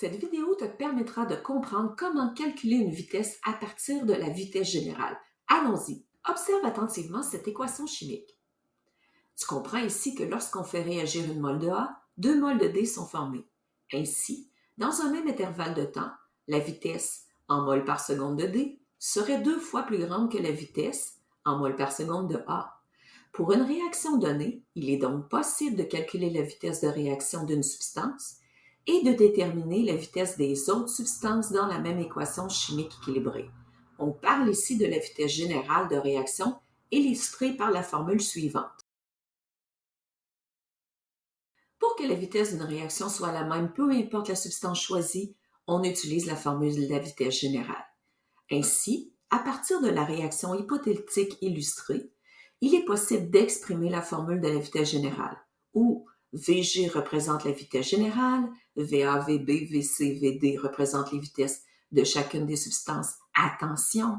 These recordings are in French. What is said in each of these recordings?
Cette vidéo te permettra de comprendre comment calculer une vitesse à partir de la vitesse générale. Allons-y. Observe attentivement cette équation chimique. Tu comprends ici que lorsqu'on fait réagir une molle de A, deux moles de D sont formés. Ainsi, dans un même intervalle de temps, la vitesse en mol par seconde de D serait deux fois plus grande que la vitesse en mol par seconde de A. Pour une réaction donnée, il est donc possible de calculer la vitesse de réaction d'une substance et de déterminer la vitesse des autres substances dans la même équation chimique équilibrée. On parle ici de la vitesse générale de réaction illustrée par la formule suivante. Pour que la vitesse d'une réaction soit la même, peu importe la substance choisie, on utilise la formule de la vitesse générale. Ainsi, à partir de la réaction hypothétique illustrée, il est possible d'exprimer la formule de la vitesse générale, où Vg représente la vitesse générale, VA, VB, VC, VD représentent les vitesses de chacune des substances. Attention,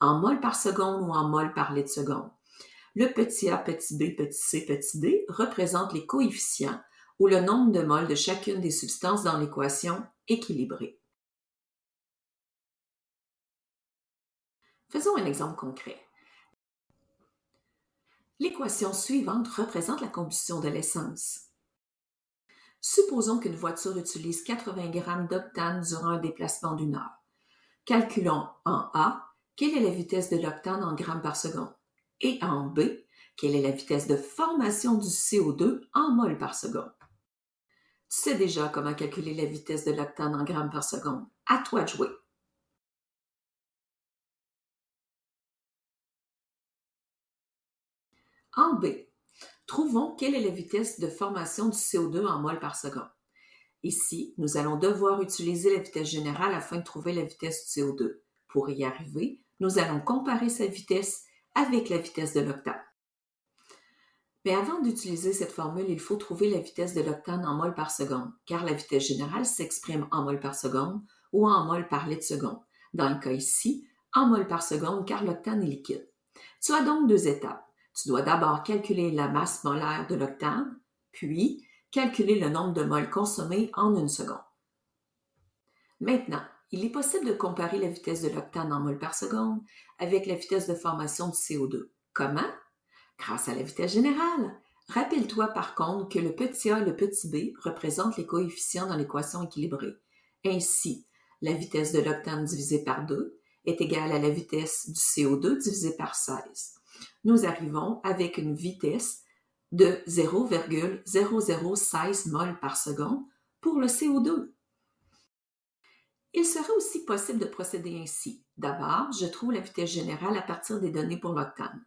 en mol par seconde ou en mol par litre seconde. Le petit a, petit b, petit c, petit d représentent les coefficients ou le nombre de moles de chacune des substances dans l'équation équilibrée. Faisons un exemple concret. L'équation suivante représente la combustion de l'essence. Supposons qu'une voiture utilise 80 g d'octane durant un déplacement d'une heure. Calculons en A quelle est la vitesse de l'octane en grammes par seconde? Et en B quelle est la vitesse de formation du CO2 en mol par seconde? Tu sais déjà comment calculer la vitesse de l'octane en grammes par seconde. À toi de jouer. En B, Trouvons quelle est la vitesse de formation du CO2 en mol par seconde. Ici, nous allons devoir utiliser la vitesse générale afin de trouver la vitesse du CO2. Pour y arriver, nous allons comparer sa vitesse avec la vitesse de l'octane. Mais avant d'utiliser cette formule, il faut trouver la vitesse de l'octane en mol par seconde, car la vitesse générale s'exprime en mol par seconde ou en mol par litre seconde. Dans le cas ici, en mol par seconde, car l'octane est liquide. Tu as donc deux étapes. Tu dois d'abord calculer la masse molaire de l'octane, puis calculer le nombre de moles consommés en une seconde. Maintenant, il est possible de comparer la vitesse de l'octane en moles par seconde avec la vitesse de formation du CO2. Comment? Grâce à la vitesse générale. Rappelle-toi par contre que le petit a et le petit b représentent les coefficients dans l'équation équilibrée. Ainsi, la vitesse de l'octane divisée par 2 est égale à la vitesse du CO2 divisée par 16 nous arrivons avec une vitesse de 0,0016 mol par seconde pour le CO2. Il serait aussi possible de procéder ainsi. D'abord, je trouve la vitesse générale à partir des données pour l'octane.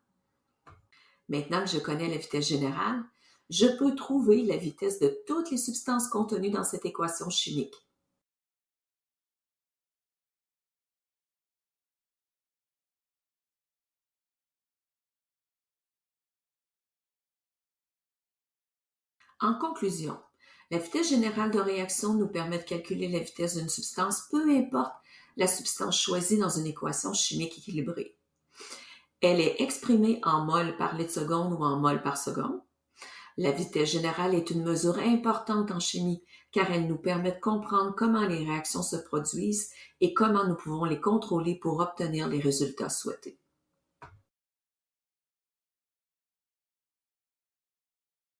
Maintenant que je connais la vitesse générale, je peux trouver la vitesse de toutes les substances contenues dans cette équation chimique. En conclusion, la vitesse générale de réaction nous permet de calculer la vitesse d'une substance, peu importe la substance choisie dans une équation chimique équilibrée. Elle est exprimée en mol par litre seconde ou en mol par seconde. La vitesse générale est une mesure importante en chimie car elle nous permet de comprendre comment les réactions se produisent et comment nous pouvons les contrôler pour obtenir les résultats souhaités.